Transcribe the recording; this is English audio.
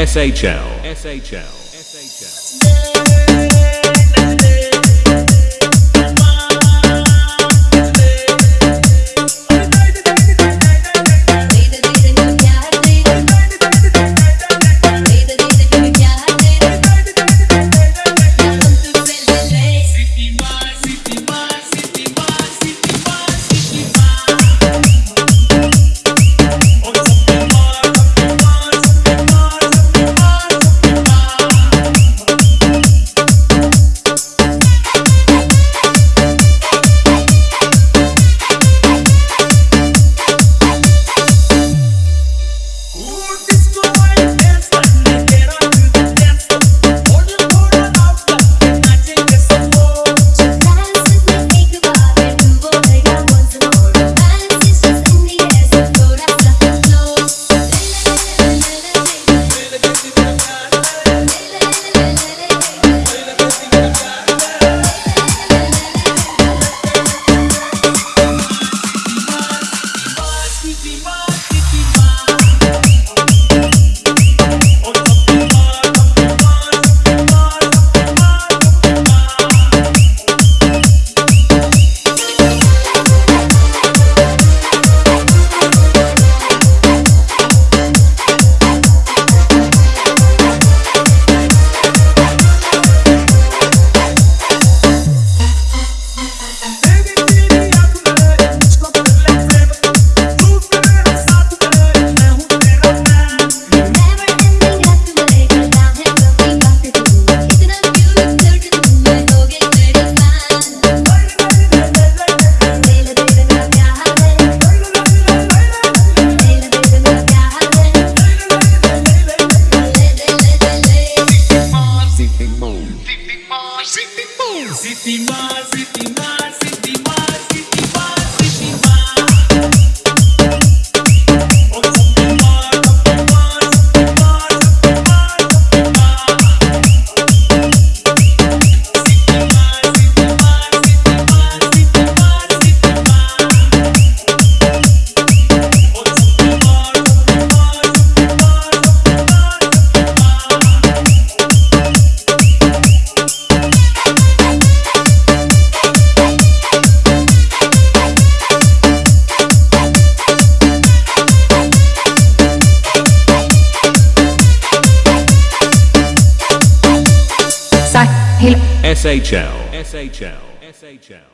SHL. SHL. SHL. Sahil SHL. SHL. SHL. SHL.